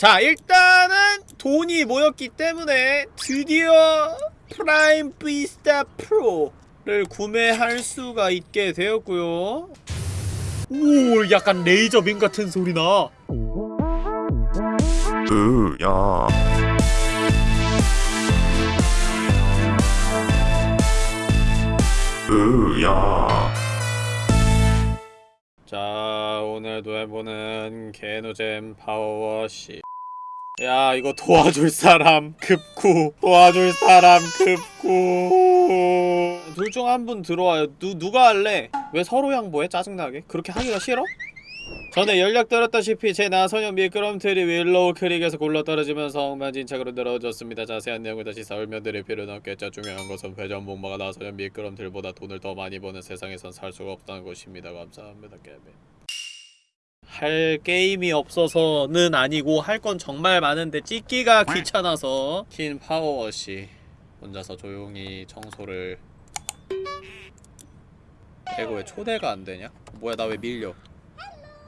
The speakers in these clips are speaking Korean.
자 일단은 돈이 모였기 때문에 드디어 Prime Vista Pro를 구매할 수가 있게 되었고요. 오 약간 레이저빔 같은 소리나. 으야. 으야. 자 오늘도 해보는 개노잼 파워워시 야 이거 도와줄 사람 급구 도와줄 사람 급구 둘 중 한 분 들어와요 누, 누가 할래? 왜 서로 양보해? 짜증나게? 그렇게 하기가 싫어? 전에 연락드렸다시피 제 나선형 미끄럼틀이 윌로우 크릭에서 굴러떨어지면서 엉망진창으로 늘어졌습니다. 자세한 내용을 다시 설명드릴 필요는 없겠죠. 중요한 것은 회전 목마가 나선형 미끄럼틀보다 돈을 더 많이 버는 세상에선 살 수가 없다는 것입니다. 감사합니다. 게임. 할 게임이 없어서는 아니고 할 건 정말 많은데 찍기가 귀찮아서 킨 파워워시 혼자서 조용히 청소를 이거 왜 초대가 안 되냐? 뭐야 나 왜 밀려?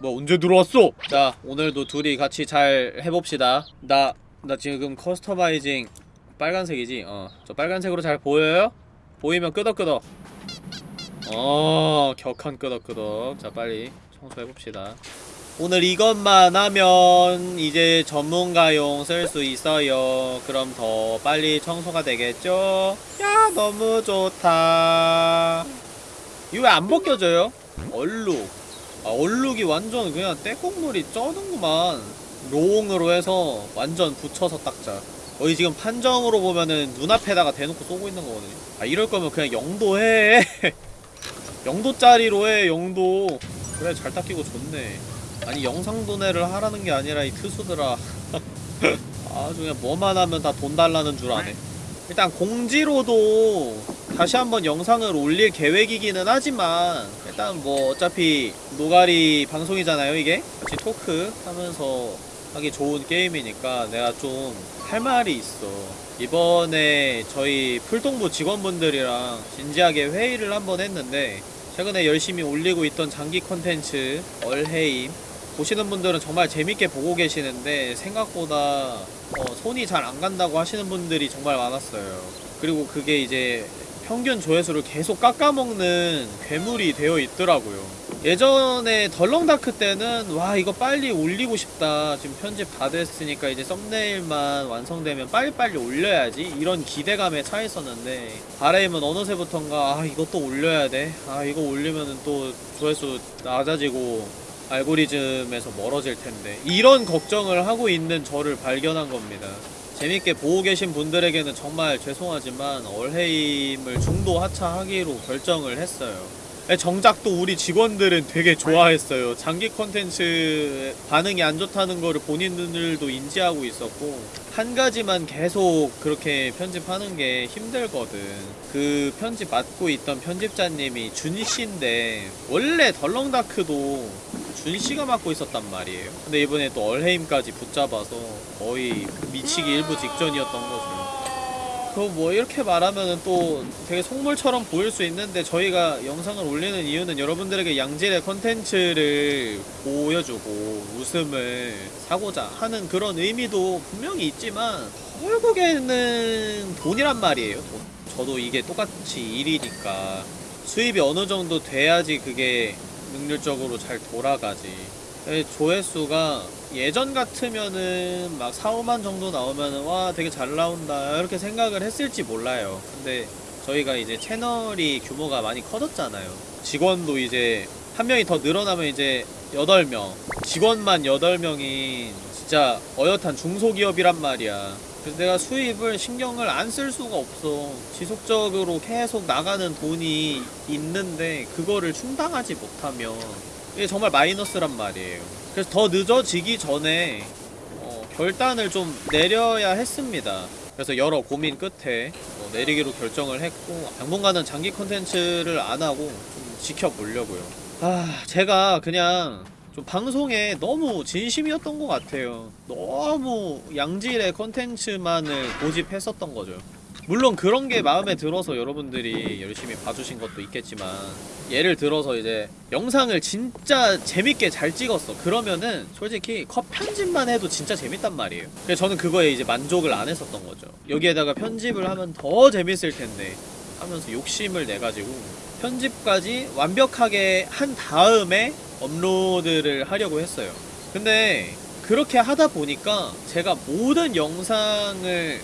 뭐 언제 들어왔어? 자 오늘도 둘이 같이 잘 해봅시다 나 나 지금 customizing 빨간색이지? 어저 빨간색으로 잘 보여요? 보이면 끄덕끄덕 어 격한 끄덕끄덕 자 빨리 청소해봅시다 오늘 이것만 하면 이제 전문가용 쓸 수 있어요. 그럼 더 빨리 청소가 되겠죠? 야 너무 좋다. 이거 왜 안 벗겨져요? 얼룩. 아 얼룩이 완전 그냥 떼국물이 쩌는구만. 로옹으로 해서 완전 붙여서 닦자. 거의 지금 판정으로 보면은 눈앞에다가 대놓고 쏘고 있는 거거든요. 아 이럴 거면 그냥 영도 해. 영도짜리로 해 영도. 그래 잘 닦이고 좋네 아니 영상 도내를 하라는 게 아니라 이 투수들아. 아주 그냥 뭐만 하면 다 돈 달라는 줄 아네. 일단 공지로도 다시 한번 영상을 올릴 계획이기는 하지만 일단 뭐 어차피 노가리 방송이잖아요 이게. 같이 토크 하면서 하기 좋은 게임이니까 내가 좀 할 말이 있어. 이번에 저희 풀동부 직원분들이랑 진지하게 회의를 한번 했는데 최근에 열심히 올리고 있던 장기 컨텐츠 얼해임 보시는 분들은 정말 재밌게 보고 계시는데 생각보다 어, 손이 잘 안 간다고 하시는 분들이 정말 많았어요. 그리고 그게 이제 평균 조회수를 계속 깎아먹는 괴물이 되어 있더라고요. 예전에 덜렁다크 때는 와 이거 빨리 올리고 싶다 지금 편집 다 됐으니까 이제 썸네일만 완성되면 빨리빨리 올려야지 이런 기대감에 차 있었는데 바레임은 어느새부턴가 아 이것도 올려야 돼아 이거 올리면은 또 조회수 낮아지고 알고리즘에서 멀어질 텐데 이런 걱정을 하고 있는 저를 발견한 겁니다. 재밌게 보고 계신 분들에게는 정말 죄송하지만 얼헤임을 중도 하차하기로 결정을 했어요. 정작 또 우리 직원들은 되게 좋아했어요. 장기 컨텐츠 반응이 안 좋다는 거를 본인들도 인지하고 있었고 한 가지만 계속 그렇게 편집하는 게 힘들거든. 그 편집 맡고 있던 편집자님이 준씨인데 원래 덜렁다크도 준씨가 맡고 있었단 말이에요. 근데 이번에 또 얼헤임까지 붙잡아서 거의 미치기 일부 직전이었던 거죠. 그뭐 이렇게 말하면은 또 되게 속물처럼 보일 수 있는데 저희가 영상을 올리는 이유는 여러분들에게 양질의 컨텐츠를 보여주고 웃음을 사고자 하는 그런 의미도 분명히 있지만 결국에는 돈이란 말이에요 돈. 저도 이게 똑같이 일이니까 수입이 어느 정도 돼야지 그게 능률적으로 잘 돌아가지. 조회수가 예전 같으면은 막 4, 5만 정도 나오면은 와 되게 잘 나온다 이렇게 생각을 했을지 몰라요. 근데 저희가 이제 채널이 규모가 많이 커졌잖아요. 직원도 이제 한 명이 더 늘어나면 이제 8명. 직원만 8명이 진짜 어엿한 중소기업이란 말이야 그래서 내가 수입을 신경을 안 쓸 수가 없어. 지속적으로 계속 나가는 돈이 있는데 그거를 충당하지 못하면 이게 정말 마이너스란 말이에요. 그래서 더 늦어지기 전에 어, 결단을 좀 내려야 했습니다. 그래서 여러 고민 끝에 어, 내리기로 결정을 했고 당분간은 장기 컨텐츠를 안하고 좀 지켜보려고요. 아 제가 그냥 좀 방송에 너무 진심이었던 것 같아요. 너무 양질의 컨텐츠만을 고집했었던 거죠. 물론 그런 게 마음에 들어서 여러분들이 열심히 봐주신 것도 있겠지만 예를 들어서 이제 영상을 진짜 재밌게 잘 찍었어. 그러면은 솔직히 컷 편집만 해도 진짜 재밌단 말이에요. 그래서 저는 그거에 이제 만족을 안 했었던 거죠. 여기에다가 편집을 하면 더 재밌을 텐데 하면서 욕심을 내가지고 편집까지 완벽하게 한 다음에 업로드를 하려고 했어요. 근데 그렇게 하다 보니까 제가 모든 영상을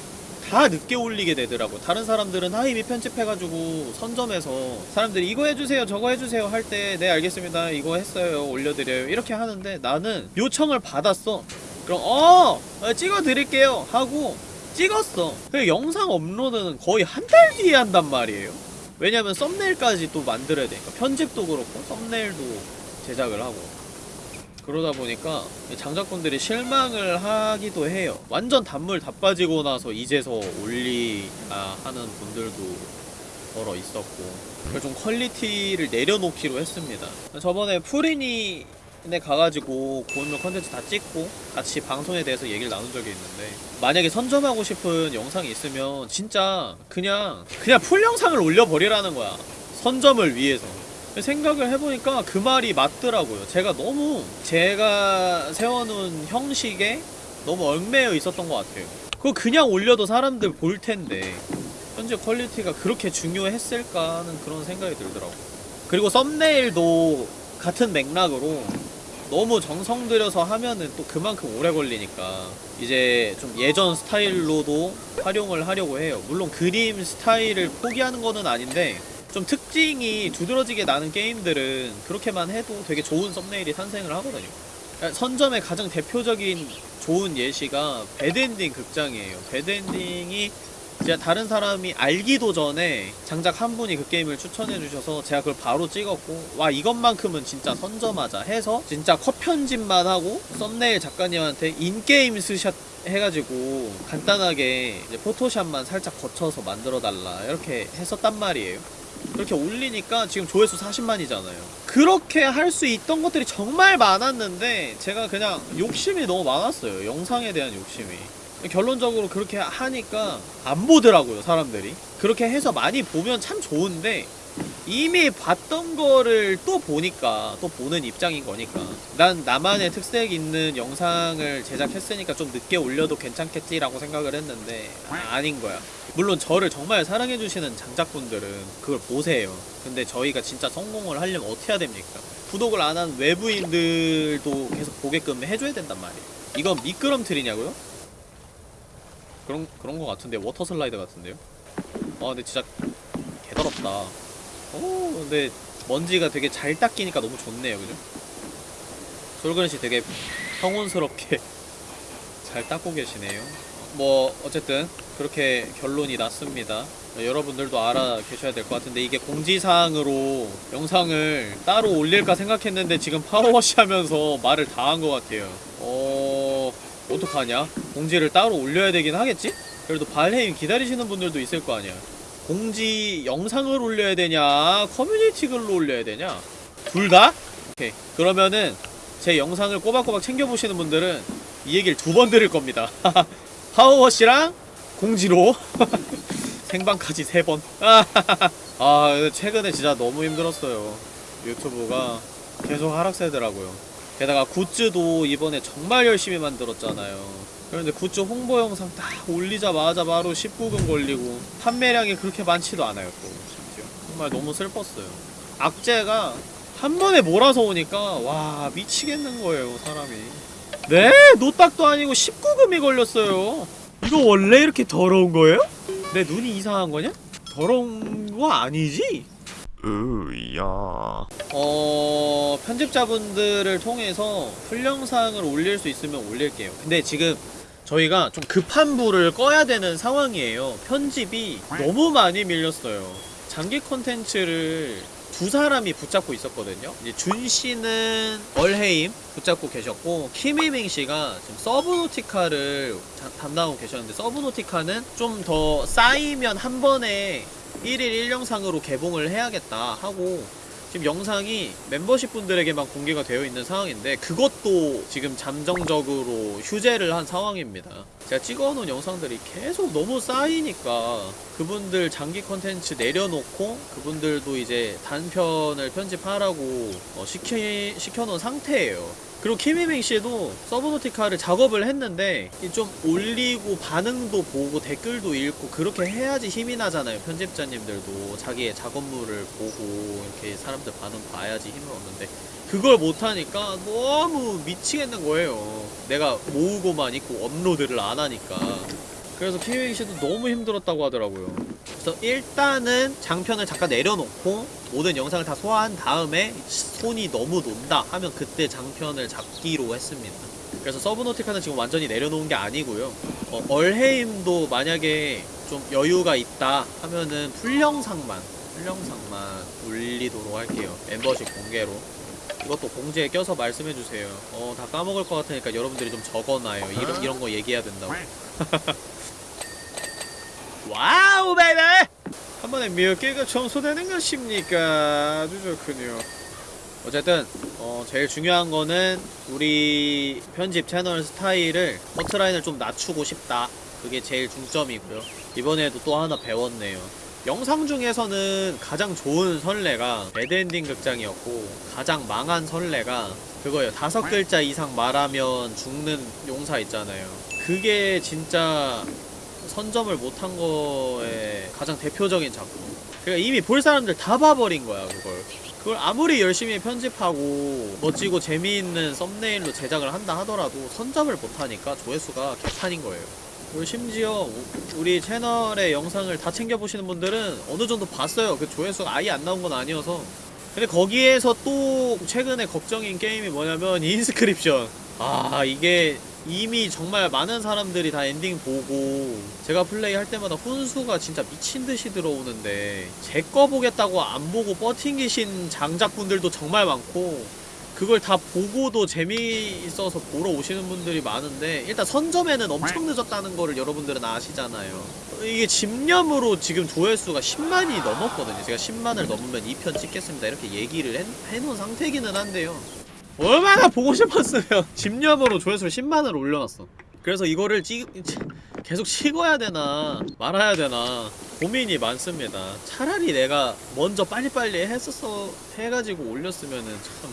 다 늦게 올리게 되더라고 다른 사람들은 다 이미 편집해가지고 선점해서 사람들이 이거 해주세요 저거 해주세요 할 때 네 알겠습니다. 이거 했어요 올려드려요. 이렇게 하는데 나는 요청을 받았어. 그럼 어 어, 찍어드릴게요 하고 찍었어. 그 영상 업로드는 거의 한 달 뒤에 한단 말이에요. 왜냐면 thumbnail까지 또 만들어야 되니까. 편집도 그렇고 thumbnail도 제작을 하고 그러다 보니까 장작분들이 실망을 하기도 해요. 완전 단물 다 빠지고 나서 이제서 올리야 하는 분들도 더러 있었고 그래서 좀 quality를 내려놓기로 했습니다. 저번에 푸리니에 가가지고 고인물 컨텐츠 다 찍고 같이 방송에 대해서 얘기를 나눈 적이 있는데 만약에 선점하고 싶은 영상이 있으면 진짜 그냥 그냥 full 영상을 올려버리라는 거야. 선점을 위해서. 생각을 해보니까 그 말이 맞더라고요. 제가 너무 제가 세워놓은 형식에 너무 얽매여 있었던 것 같아요. 그거 그냥 올려도 사람들 볼 텐데 현재 quality가 그렇게 중요했을까 하는 그런 생각이 들더라고. 그리고 thumbnail도 같은 맥락으로 너무 정성 들여서 하면은 또 그만큼 오래 걸리니까 이제 좀 예전 스타일로도 활용을 하려고 해요. 물론 그림 스타일을 포기하는 거는 아닌데 좀 특징이 두드러지게 나는 게임들은 그렇게만 해도 되게 좋은 thumbnail이 탄생을 하거든요. 그러니까 선점의 가장 대표적인 좋은 예시가 배드엔딩 극장이에요. 배드엔딩이 제가 다른 사람이 알기도 전에 장작 한 분이 그 게임을 추천해 주셔서 제가 그걸 바로 찍었고 와 이것만큼은 진짜 선점하자 해서 진짜 컷 편집만 하고 썸네일 작가님한테 in-game 스샷 해가지고 간단하게 포토샵만 살짝 거쳐서 만들어 달라 이렇게 했었단 말이에요. 그렇게 올리니까 지금 조회수 40만이잖아요. 그렇게 할 수 있던 것들이 정말 많았는데 제가 그냥 욕심이 너무 많았어요. 영상에 대한 욕심이. 결론적으로 그렇게 하니까 안 보더라고요, 사람들이. 그렇게 해서 많이 보면 참 좋은데 이미 봤던 거를 또 보니까 또 보는 입장인 거니까 난 나만의 특색 있는 영상을 제작했으니까 좀 늦게 올려도 괜찮겠지라고 생각을 했는데 아, 아닌 거야 물론 저를 정말 사랑해주시는 장작분들은 그걸 보세요 근데 저희가 진짜 성공을 하려면 어떻게 해야 됩니까 구독을 안 한 외부인들도 계속 보게끔 해줘야 된단 말이에요 이건 미끄럼틀이냐고요? 그런 그런 거 같은데 워터 슬라이드 같은데요? 아 근데 진짜 개더럽다 오 근데 먼지가 되게 잘 닦이니까 너무 좋네요 그죠? 솔그릇이 되게 평온스럽게 잘 닦고 계시네요 뭐 어쨌든 그렇게 결론이 났습니다. 여러분들도 알아 계셔야 될 것 같은데 이게 공지사항으로 영상을 따로 올릴까 생각했는데 지금 파워워시 하면서 말을 다 한 것 같아요. 어... 어떡하냐? 공지를 따로 올려야 되긴 하겠지? 그래도 발헤임 기다리시는 분들도 있을 거 아니야. 공지 영상을 올려야 되냐? 커뮤니티 글로 올려야 되냐? 둘 다? 오케이. 그러면은 제 영상을 꼬박꼬박 챙겨보시는 분들은 이 얘기를 두 번 들을 겁니다 파워워시랑 공지로 생방까지 세번. 아 최근에 진짜 너무 힘들었어요. 유튜브가 계속 하락세더라고요. 게다가 굿즈도 이번에 정말 열심히 만들었잖아요. 그런데 굿즈 홍보 영상 딱 올리자마자 바로 19금 걸리고 판매량이 그렇게 많지도 않아요 또 심지어. 정말 너무 슬펐어요. 악재가 한 번에 몰아서 오니까 와 미치겠는 거예요 사람이 네? 노딱도 아니고 19금이 걸렸어요 이거 원래 이렇게 더러운 거예요? 내 눈이 이상한 거냐? 더러운 거 아니지? 으야. 어... 편집자분들을 통해서 풀영상을 올릴 수 있으면 올릴게요 근데 지금 저희가 좀 급한 불을 꺼야 되는 상황이에요 편집이 너무 많이 밀렸어요 장기 콘텐츠를 두 사람이 붙잡고 있었거든요. 준 씨는 얼해임 붙잡고 계셨고 키미밍 씨가 지금 서브노티카를 자- 담당하고 계셨는데 서브노티카는 좀 더 쌓이면 한 번에 1일 1영상으로 개봉을 해야겠다 하고 지금 영상이 멤버십 분들에게만 공개가 되어 있는 상황인데 그것도 지금 잠정적으로 휴재를 한 상황입니다. 제가 찍어놓은 영상들이 계속 너무 쌓이니까 그분들 장기 컨텐츠 내려놓고 그분들도 이제 단편을 편집하라고 어, 시키, 시켜놓은 상태예요. 그리고 키미맹 씨도 서브노티카를 작업을 했는데 이좀 올리고 반응도 보고 댓글도 읽고 그렇게 해야지 힘이 나잖아요. 편집자님들도 자기의 작업물을 보고 이렇게 사람들 반응 봐야지 힘을 얻는데 그걸 못하니까 너무 미치겠는 거예요. 내가 모으고만 있고 업로드를 안 하니까. 그래서 씨도 너무 힘들었다고 하더라고요. 그래서 일단은 장편을 잠깐 내려놓고 모든 영상을 다 소화한 다음에 손이 너무 논다 하면 그때 장편을 잡기로 했습니다. 그래서 서브노티카는 지금 완전히 내려놓은 게 아니고요. 어, 얼헤임도 만약에 좀 여유가 있다 하면은 풀영상만 풀영상만 올리도록 할게요. 멤버십 공개로. 이것도 공지에 껴서 말씀해주세요. 어, 다 까먹을 것 같으니까 여러분들이 좀 적어놔요. 이런, 이런 거 얘기해야 된다고. Wow, baby! 한 번에 몇 개가 청소되는 것입니까? 아주 좋군요. 어쨌든, 어, 제일 중요한 거는 우리 편집 채널 스타일을 커트라인을 좀 낮추고 싶다. 그게 제일 중점이고요. 이번에도 또 하나 배웠네요. 영상 중에서는 가장 좋은 선례가 배드엔딩 극장이었고 가장 망한 선례가 그거예요. 다섯 글자 이상 말하면 죽는 용사 있잖아요. 그게 진짜 선점을 못한 거에 가장 대표적인 작품. 그러니까 이미 볼 사람들 다 봐버린 거야 그걸. 그걸 아무리 열심히 편집하고 멋지고 재미있는 썸네일로 제작을 한다 하더라도 선점을 못하니까 조회수가 개판인 거예요. 그리고 심지어 우- 우리 채널의 영상을 다 챙겨보시는 분들은 어느 정도 봤어요. 그 조회수가 아예 안 나온 건 아니어서. 근데 거기에서 또 최근에 걱정인 게임이 뭐냐면 인스크립션. 아 이게 이미 정말 많은 사람들이 다 엔딩 보고 제가 플레이 할 때마다 훈수가 진짜 미친 듯이 들어오는데 제 거 보겠다고 안 보고 버팅기신 장작분들도 정말 많고 그걸 다 보고도 재미있어서 보러 오시는 분들이 많은데 일단 선점에는 엄청 늦었다는 거를 여러분들은 아시잖아요. 이게 집념으로 지금 조회수가 10만이 넘었거든요. 제가 10만을 넘으면 2편 찍겠습니다. 이렇게 얘기를 해, 해놓은 상태기는 한데요 얼마나 보고 싶었으면 집념으로 조회수를 10만을 올려놨어. 그래서 이거를 찍 계속 찍어야 되나 말아야 되나 고민이 많습니다. 차라리 내가 먼저 빨리빨리 했었어 해가지고 올렸으면은 참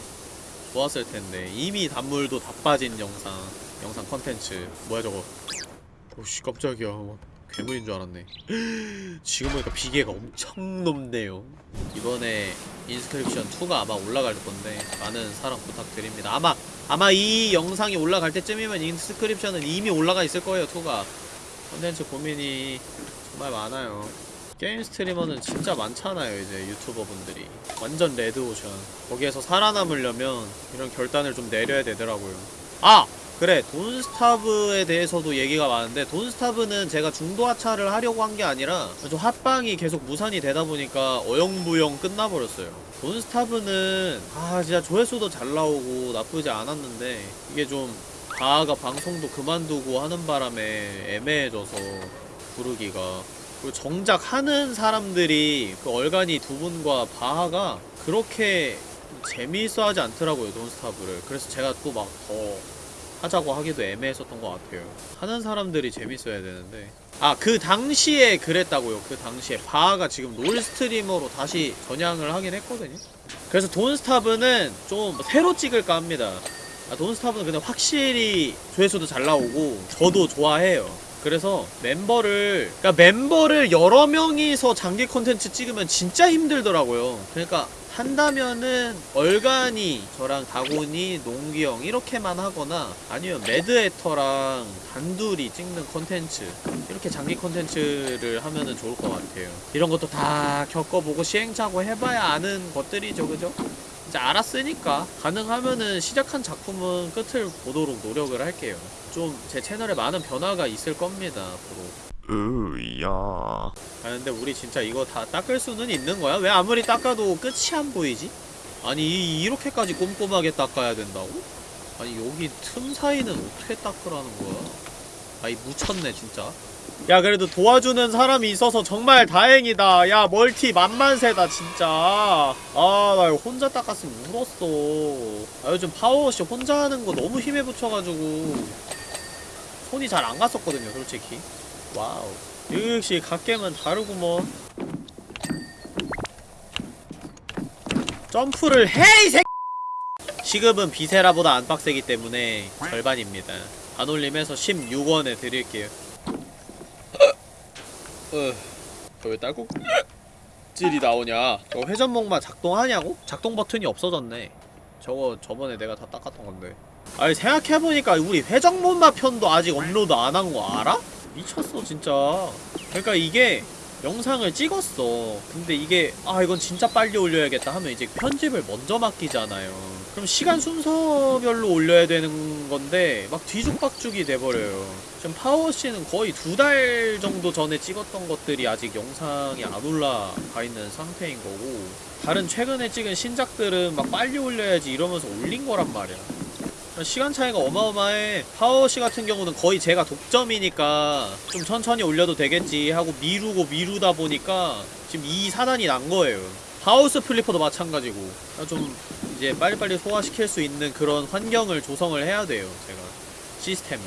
좋았을 텐데. 이미 단물도 다 빠진 영상 영상 컨텐츠. 뭐야 저거? 오씨 깜짝이야 괴물인 줄 알았네. 지금 보니까 비계가 엄청 높네요. 이번에 인스크립션 2가 아마 올라갈 건데 많은 사랑 부탁드립니다. 아마 아마 이 영상이 올라갈 때쯤이면 인스크립션은 이미 올라가 있을 거예요 2가. 컨텐츠 고민이 정말 많아요. 게임 스트리머는 진짜 많잖아요 이제 유튜버분들이. 완전 레드오션. 거기에서 살아남으려면 이런 결단을 좀 내려야 되더라고요. 아! 그래 돈스타브에 대해서도 얘기가 많은데 돈스타브는 제가 중도 하차를 하려고 한 게 아니라 좀 합방이 계속 무산이 되다 보니까 어영부영 끝나버렸어요. 돈스타브는 아 진짜 조회수도 잘 나오고 나쁘지 않았는데 이게 좀 바아가 방송도 그만두고 하는 바람에 애매해져서 부르기가. 그리고 정작 하는 사람들이 그 얼간이 두 분과 바하가 그렇게 재미있어 하지 않더라고요 돈스타브를. 그래서 제가 또 막 더 하자고 하기도 애매했었던 것 같아요. 하는 사람들이 재밌어야 되는데. 아 그 당시에 그랬다고요. 그 당시에. 바하가 지금 롤 스트리머로 다시 전향을 하긴 했거든요. 그래서 돈스타브는 좀 새로 찍을까 합니다. 아, 돈스타브는 근데 확실히 조회수도 잘 나오고 저도 좋아해요 그래서 멤버를 그러니까 멤버를 여러 명이서 장기 콘텐츠 찍으면 진짜 힘들더라고요. 그러니까 한다면은 얼간이 저랑 다곤이 농기 형 이렇게만 하거나 아니면 매드에터랑 단둘이 찍는 콘텐츠 이렇게 장기 콘텐츠를 하면은 좋을 것 같아요. 이런 것도 다 겪어보고 시행착오 해봐야 아는 것들이죠 그죠? 이제 알았으니까 가능하면은 시작한 작품은 끝을 보도록 노력을 할게요 좀 제 채널에 많은 변화가 있을 겁니다 앞으로 으야. 아 근데 우리 진짜 이거 다 닦을 수는 있는 거야? 왜 아무리 닦아도 끝이 안 보이지? 아니 이- 이렇게까지 꼼꼼하게 닦아야 된다고? 아니 여기 틈 사이는 어떻게 닦으라는 거야? 아이 묻혔네 진짜 야 그래도 도와주는 사람이 있어서 정말 다행이다 야 멀티 만만세다 진짜 아나 이거 혼자 닦았으면 울었어 아 요즘 파워워시 혼자 하는 거 너무 힘에 부쳐가지고 손이 잘 안 갔었거든요 솔직히. Wow. 역시 갓겜은 다르구먼 점프를 해 이 새 시급은 비세라보다 안 빡세기 때문에 절반입니다. 반올림해서 16원에 드릴게요. 어, 저왜 딸꾹 찔이 나오냐? 저거 회전목마 작동하냐고? 작동 버튼이 없어졌네. 저거 저번에 내가 다 닦았던 건데 아니 생각해보니까 우리 회전목마 편도 아직 업로드 안 한 거 알아? 미쳤어 진짜. 그러니까 이게 영상을 찍었어. 근데 이게 아 이건 진짜 빨리 올려야겠다 하면 이제 편집을 먼저 맡기잖아요. 그럼 시간 순서별로 올려야 되는 건데 막 뒤죽박죽이 돼버려요. 지금 파워워시는 거의 두 달 정도 전에 찍었던 것들이 아직 영상이 안 올라가 있는 상태인 거고 다른 최근에 찍은 신작들은 막 빨리 올려야지 이러면서 올린 거란 말이야 시간 차이가 어마어마해. 파워워시 같은 경우는 거의 제가 독점이니까 좀 천천히 올려도 되겠지 하고 미루고 미루다 보니까 지금 이 사단이 난 거예요. 하우스 플리퍼도 마찬가지고. 좀 이제 빨리빨리 소화시킬 수 있는 그런 환경을 조성을 해야 돼요 제가 시스템을.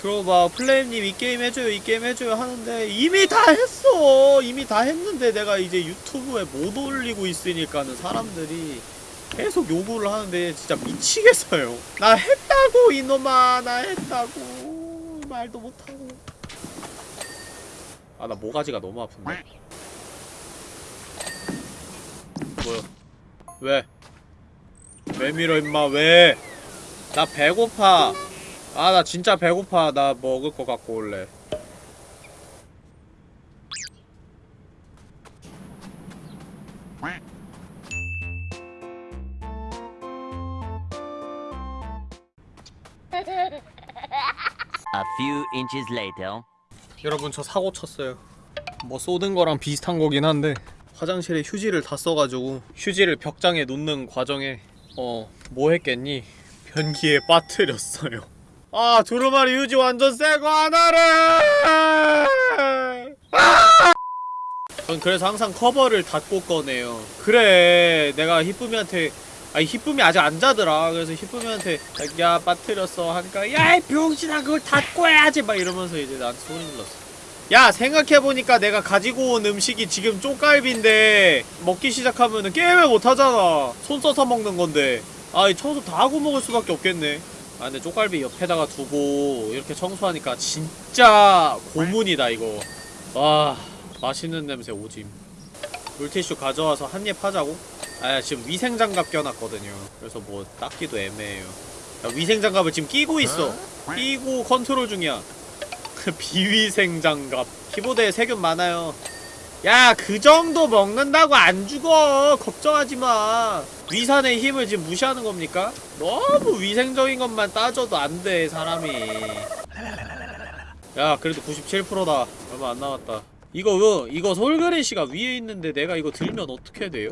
그리고 막 플레임님 이 게임 해줘요 이 게임 해줘요 하는데 이미 다 했어. 이미 다 했는데 내가 이제 유튜브에 못 올리고 있으니까는 사람들이 계속 요구를 하는데 진짜 미치겠어요. 나 했다고 이놈아. 나 했다고. 말도 못하고. 아 나 모가지가 너무 아픈데. 뭐야? 왜? 왜 밀어 임마? 왜? 나 배고파. 아 나 진짜 배고파. 나 먹을 거 갖고 올래 few inches later. 여러분 저 사고 쳤어요. 뭐 쏟은 거랑 비슷한 거긴 한데 화장실에 휴지를 다 써가지고 휴지를 벽장에 놓는 과정에 어 뭐 했겠니? 변기에 빠뜨렸어요. 아 두루마리 휴지 완전 새거 하나를! 아! 전 그래서 항상 커버를 닫고 꺼내요. 그래 내가 히쁨이한테 아니 히쁨이 아직 안 자더라. 그래서 히쁨이한테 야 빠뜨렸어. 하니까 야이 병신아 그걸 닫고 해야지. 막 이러면서 이제 나한테 소리 질렀어. 야 생각해보니까 내가 가지고 온 음식이 지금 쪽갈비인데 먹기 시작하면은 게임을 못하잖아. 손 써서 먹는 건데. 아이 청소 다 하고 먹을 수밖에 없겠네. 아 근데 쪽갈비 옆에다가 두고 이렇게 청소하니까 진짜 고문이다 이거. 와 맛있는 냄새 오짐. 물티슈 가져와서 한 입 하자고? 아 지금 위생장갑 껴놨거든요. 그래서 뭐 닦기도 애매해요. 야, 위생장갑을 지금 끼고 있어. 끼고 컨트롤 중이야. 비위생장갑. 키보드에 세균 많아요. 야 그 정도 먹는다고 안 죽어. 걱정하지마. 위산의 힘을 지금 무시하는 겁니까? 너무 위생적인 것만 따져도 안 돼 사람이. 야 그래도 97%다. 얼마 안 남았다. 이거 그 이거 솔그레시가 위에 있는데 내가 이거 들면 어떻게 돼요?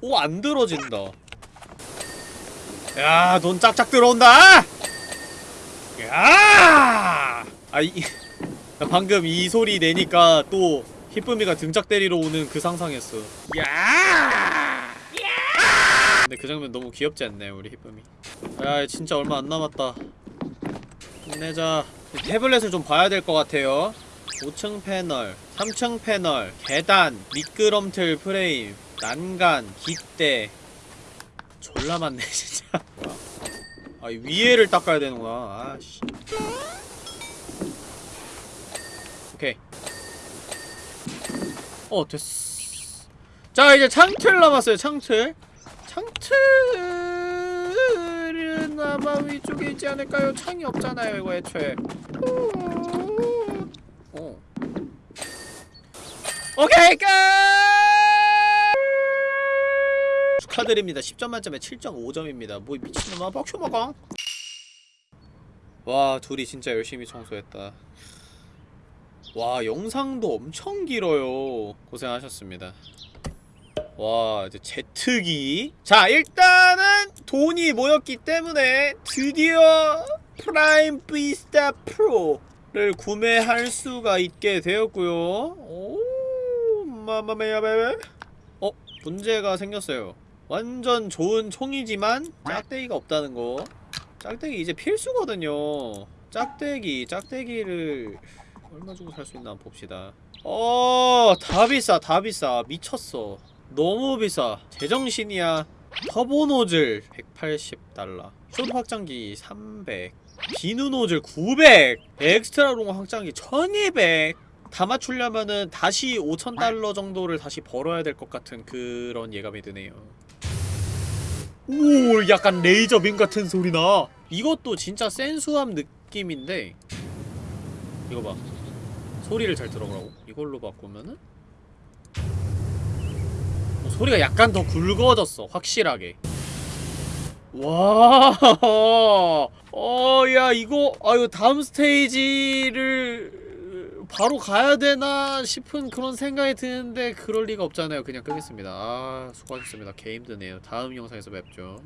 오 안 들어진다 야 돈 짝짝 들어온다 야! 아, 이, 나 방금 이 소리 내니까 또 히쁨이가 등짝 때리러 오는 그 상상했어. 야! 근데 그 장면 너무 귀엽지 않나요, 우리 히쁨이? 야, 진짜 얼마 안 남았다. 힘내자. 이 태블릿을 좀 봐야 될 것 같아요. 5층 패널, 3층 패널, 계단, 미끄럼틀 프레임, 난간, 깃대. 졸라 많네, 진짜. 아, 이 위에를 닦아야 되는구나. 아씨. 오케이. 어, 됐어. 자, 이제 창틀 남았어요, 창틀. 창틀은 아마 위쪽에 있지 않을까요? 창이 없잖아요, 이거 애초에. 어. 오케이, 끝! 축하드립니다. 10점 만점에 7.5점입니다. 뭐 미친놈아 먹어. 와 둘이 진짜 열심히 청소했다. 와 영상도 엄청 길어요. 고생하셨습니다. 와 이제 제트기 자 일단은 돈이 모였기 때문에 드디어 프라임 비스타 프로를 구매할 수가 있게 되었고요 오 Mamma mia baby 어 문제가 생겼어요 완전 좋은 총이지만 짝대기가 없다는 거. 짝대기 이제 필수거든요. 짝대기 짝대기를 얼마 주고 살 수 있나 봅시다. 어 다 비싸 다 비싸. 미쳤어. 너무 비싸. 제정신이야. 터보 노즐 180달러. 숏 확장기 300 비누 노즐 900 extra long 확장기 1200 다 맞추려면은 다시 5000달러 정도를 다시 벌어야 될 것 같은 그런 예감이 드네요 오 약간 레이저빔 같은 소리 나. 이것도 진짜 센수함 느낌인데 이거 봐. 소리를 잘 들어보라고. 이걸로 바꾸면은? 어, 소리가 약간 더 굵어졌어 확실하게. 와, 어, 야, 이거, 아유, 다음 스테이지를 바로 가야 되나 싶은 그런 생각이 드는데, 그럴 리가 없잖아요. 그냥 끄겠습니다. 아, 수고하셨습니다. 개 힘드네요. 다음 영상에서 뵙죠.